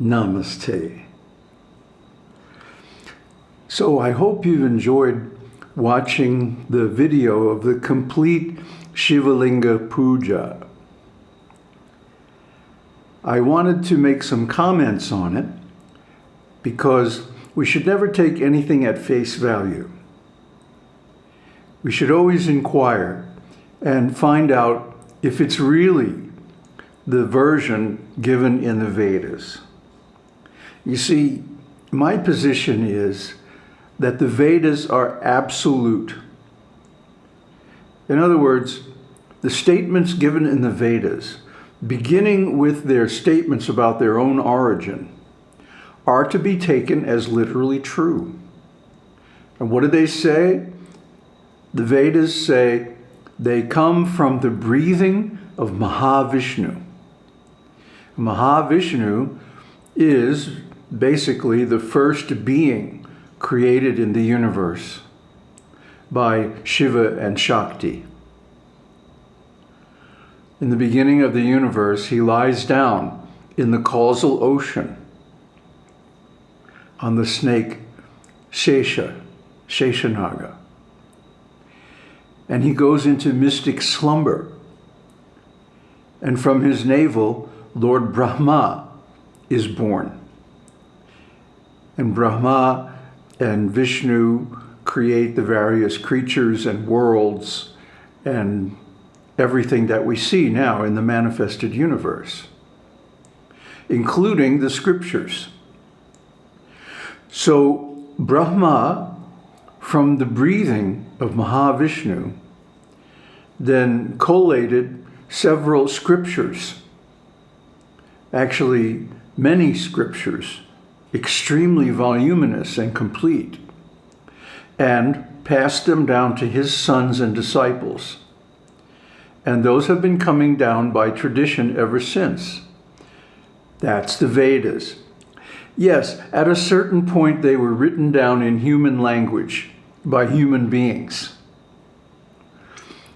Namaste. So I hope you've enjoyed watching the video of the complete Shivalinga Puja. I wanted to make some comments on it because we should never take anything at face value. We should always inquire and find out if it's really the version given in the Vedas. You see, my position is that the Vedas are absolute. In other words, the statements given in the Vedas, beginning with their statements about their own origin, are to be taken as literally true. And what do they say? The Vedas say they come from the breathing of Mahavishnu. Mahavishnu is basically the first being created in the universe by Shiva and Shakti. In the beginning of the universe, he lies down in the causal ocean on the snake Shesha, Sheshanaga. And he goes into mystic slumber. And from his navel, Lord Brahma is born. And Brahma and Vishnu create the various creatures and worlds and everything that we see now in the manifested universe, including the scriptures. So Brahma, from the breathing of Mahavishnu, then collated several scriptures, actually many scriptures, extremely voluminous and complete, and passed them down to his sons and disciples. And those have been coming down by tradition ever since. That's the Vedas. Yes, at a certain point they were written down in human language by human beings.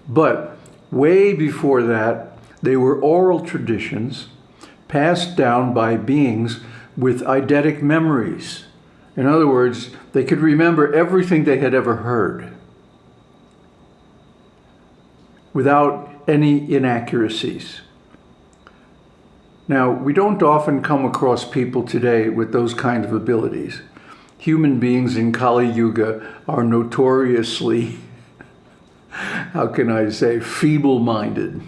But way before that, they were oral traditions passed down by beings with eidetic memories. In other words, they could remember everything they had ever heard without any inaccuracies. Now, we don't often come across people today with those kind of abilities. Human beings in Kali Yuga are notoriously, how can I say, feeble-minded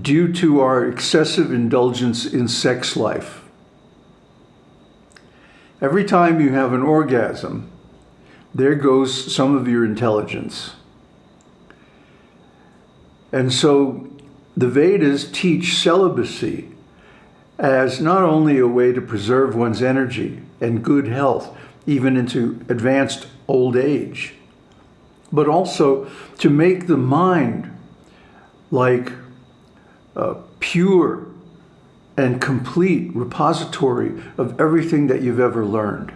due to our excessive indulgence in sex life. Every time you have an orgasm, there goes some of your intelligence. And so the Vedas teach celibacy as not only a way to preserve one's energy and good health, even into advanced old age, but also to make the mind like a pure and complete repository of everything that you've ever learned.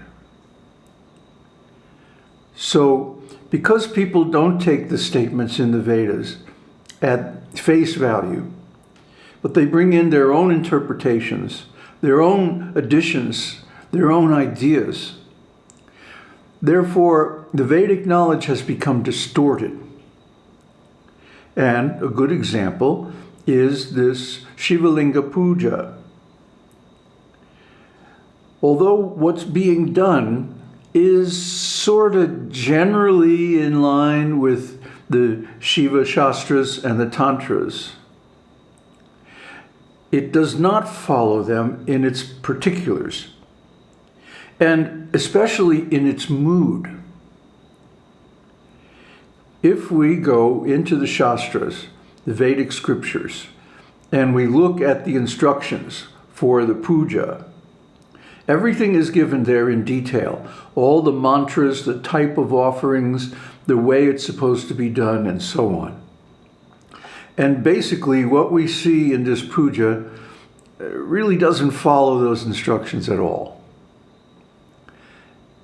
So because people don't take the statements in the Vedas at face value, but they bring in their own interpretations, their own additions, their own ideas. Therefore, the Vedic knowledge has become distorted. And a good example is this Shivalinga Puja. Although what's being done is sort of generally in line with the Shiva Shastras and the Tantras. It does not follow them in its particulars, and especially in its mood. If we go into the Shastras, the Vedic scriptures, and we look at the instructions for the puja, everything is given there in detail. All the mantras, the type of offerings, the way it's supposed to be done, and so on. And basically what we see in this puja uh, really doesn't follow those instructions at all.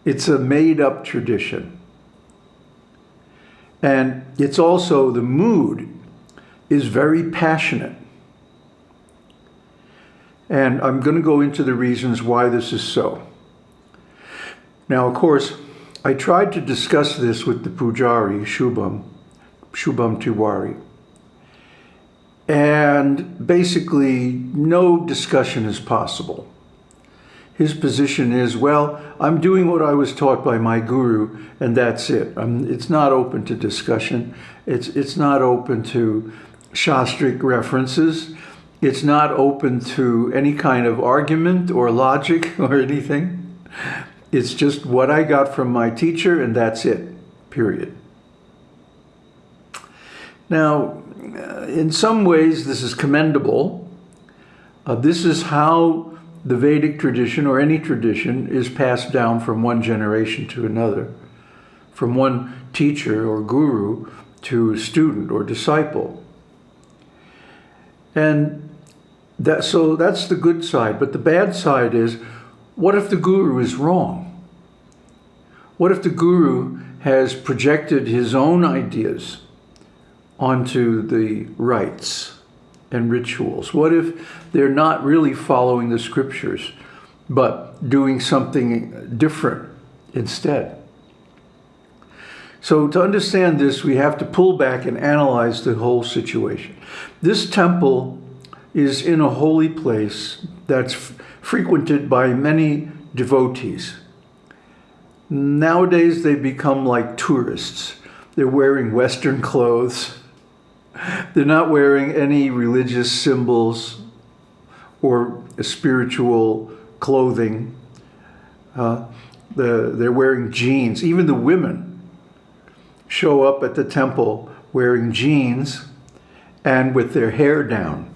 It's a made-up tradition. And it's also, the mood is very passionate. And I'm going to go into the reasons why this is so. Now, of course, I tried to discuss this with the Pujari, Shubham, Shubham Tiwari. And basically, no discussion is possible. His position is, well, I'm doing what I was taught by my guru, and that's it. I'm, it's not open to discussion. It's, it's not open to Shastric references. It's not open to any kind of argument or logic or anything. It's just what I got from my teacher, and that's it, period. Now, in some ways, this is commendable. Uh, this is how the Vedic tradition, or any tradition, is passed down from one generation to another, from one teacher or guru to student or disciple. And that, so that's the good side. But the bad side is, what if the guru is wrong? What if the guru has projected his own ideas onto the rites and rituals? What if they're not really following the scriptures, but doing something different instead? So to understand this, we have to pull back and analyze the whole situation. This temple is in a holy place that's frequented by many devotees. Nowadays, they become like tourists. They're wearing Western clothes. They're not wearing any religious symbols or spiritual clothing. Uh, the, they're wearing jeans. Even the women show up at the temple wearing jeans and with their hair down,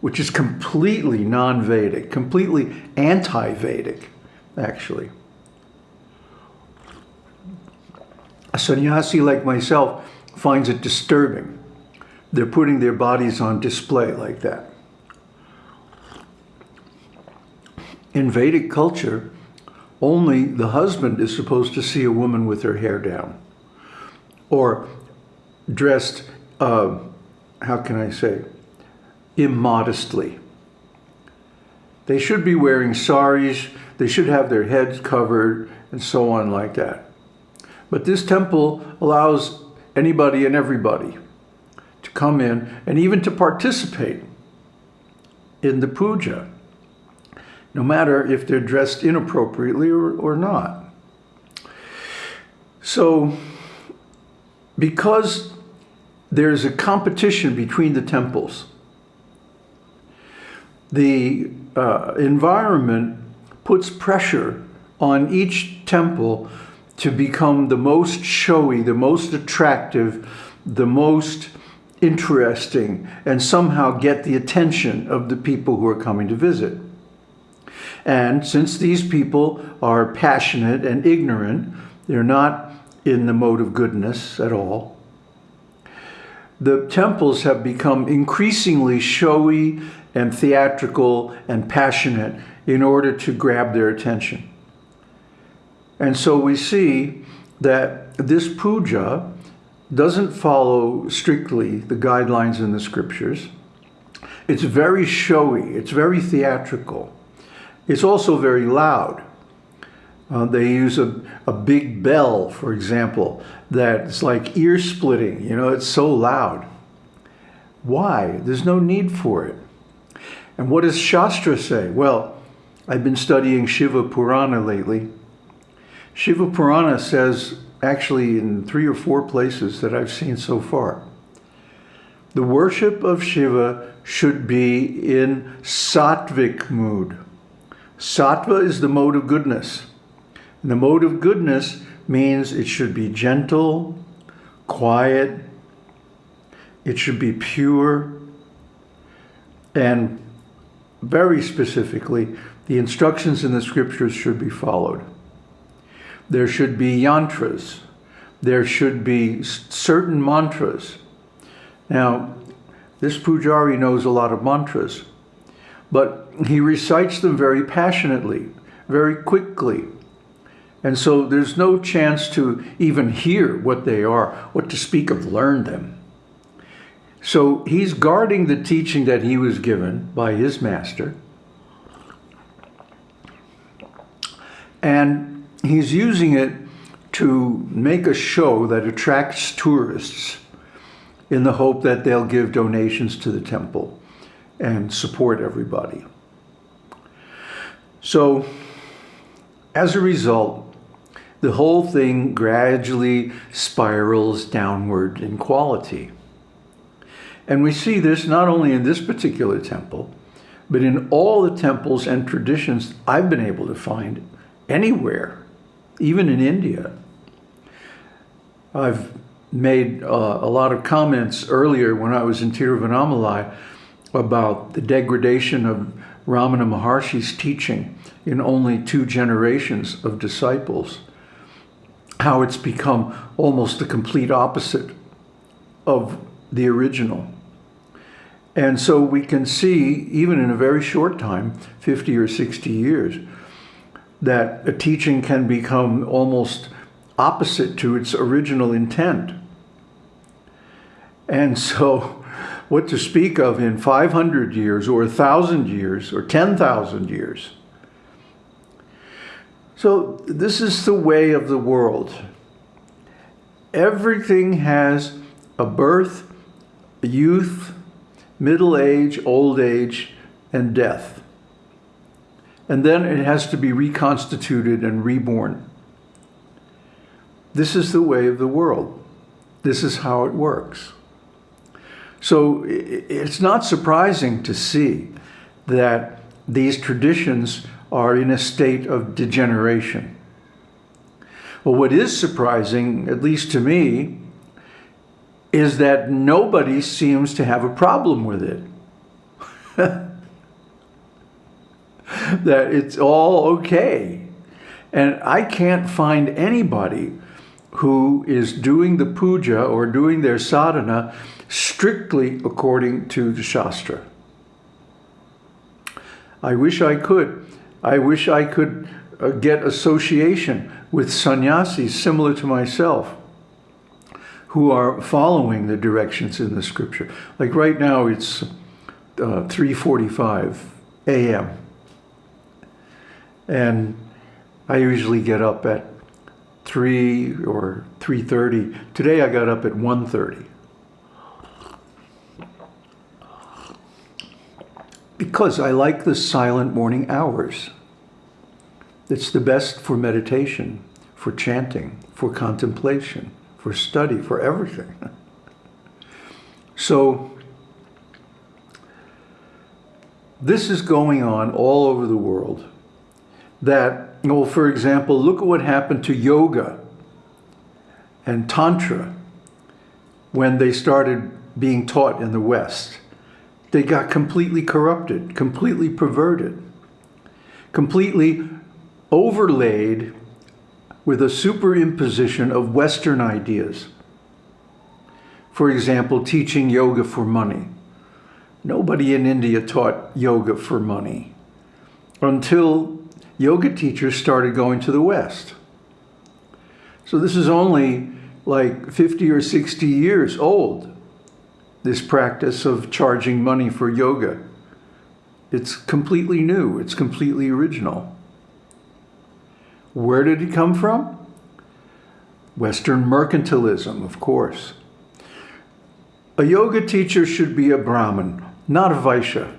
which is completely non-Vedic, completely anti-Vedic, actually. A sannyasi like myself finds it disturbing they're putting their bodies on display like that. In Vedic culture, only the husband is supposed to see a woman with her hair down or dressed, uh, how can I say, immodestly. They should be wearing saris, they should have their heads covered, and so on like that. But this temple allows anybody and everybody to come in and even to participate in the puja, no matter if they're dressed inappropriately or, or not. So, because there's a competition between the temples, the uh, environment puts pressure on each temple to become the most showy, the most attractive, the most interesting and somehow get the attention of the people who are coming to visit. And since these people are passionate and ignorant, they're not in the mode of goodness at all, the temples have become increasingly showy and theatrical and passionate in order to grab their attention. And so we see that this puja doesn't follow strictly the guidelines in the scriptures. It's very showy, it's very theatrical. It's also very loud. Uh, they use a, a big bell, for example, that's like ear splitting, you know, it's so loud. Why? There's no need for it. And what does Shastra say? Well, I've been studying Shiva Purana lately. Shiva Purana says actually in three or four places that I've seen so far. The worship of Shiva should be in sattvic mood. Sattva is the mode of goodness. And the mode of goodness means it should be gentle, quiet, it should be pure, and very specifically, the instructions in the scriptures should be followed. There should be yantras. There should be certain mantras. Now, this pujari knows a lot of mantras, but he recites them very passionately, very quickly. And so there's no chance to even hear what they are, what to speak of learn them. So he's guarding the teaching that he was given by his master. And he's using it to make a show that attracts tourists in the hope that they'll give donations to the temple and support everybody. So as a result, the whole thing gradually spirals downward in quality. And we see this not only in this particular temple, but in all the temples and traditions I've been able to find anywhere, even in India. I've made uh, a lot of comments earlier when I was in Tiruvannamalai about the degradation of Ramana Maharshi's teaching in only two generations of disciples, how it's become almost the complete opposite of the original. And so we can see, even in a very short time, 50 or 60 years, that a teaching can become almost opposite to its original intent. And so what to speak of in 500 years or 1,000 years or 10,000 years. So this is the way of the world. Everything has a birth, a youth, middle age, old age, and death. And then it has to be reconstituted and reborn. This is the way of the world. This is how it works. So it's not surprising to see that these traditions are in a state of degeneration. Well, what is surprising, at least to me, is that nobody seems to have a problem with it. that it's all okay. And I can't find anybody who is doing the puja or doing their sadhana strictly according to the Shastra. I wish I could. I wish I could uh, get association with sannyasis similar to myself who are following the directions in the scripture. Like right now it's uh, 3.45 a.m. And I usually get up at 3 or 3.30. Today I got up at 1.30. Because I like the silent morning hours. It's the best for meditation, for chanting, for contemplation for study, for everything. So this is going on all over the world. That, well, for example, look at what happened to yoga and tantra when they started being taught in the West. They got completely corrupted, completely perverted, completely overlaid with a superimposition of Western ideas. For example, teaching yoga for money. Nobody in India taught yoga for money until yoga teachers started going to the West. So this is only like 50 or 60 years old, this practice of charging money for yoga. It's completely new. It's completely original. Where did it come from? Western mercantilism, of course. A yoga teacher should be a Brahmin, not a Vaishya.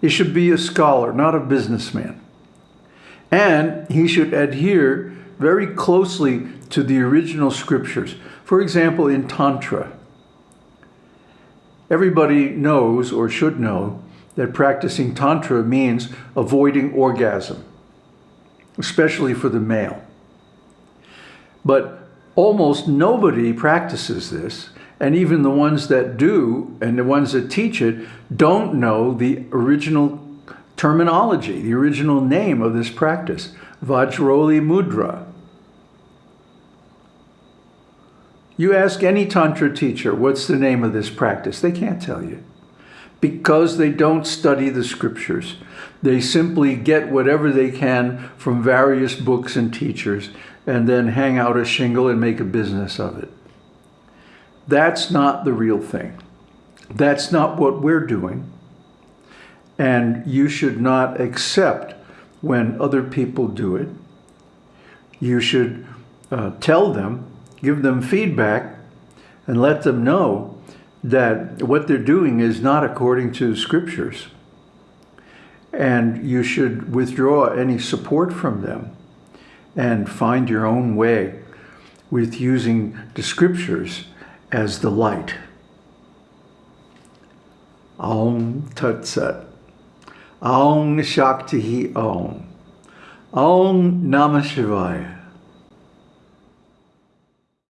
He should be a scholar, not a businessman. And he should adhere very closely to the original scriptures. For example, in Tantra, everybody knows or should know that practicing Tantra means avoiding orgasm especially for the male. But almost nobody practices this, and even the ones that do, and the ones that teach it, don't know the original terminology, the original name of this practice, Vajroli Mudra. You ask any Tantra teacher, what's the name of this practice? They can't tell you because they don't study the scriptures. They simply get whatever they can from various books and teachers and then hang out a shingle and make a business of it. That's not the real thing. That's not what we're doing. And you should not accept when other people do it. You should uh, tell them, give them feedback, and let them know that what they're doing is not according to scriptures. And you should withdraw any support from them and find your own way with using the scriptures as the light. Aum Tat Sat. Om Shakti Om. Aum Namah Shivaya.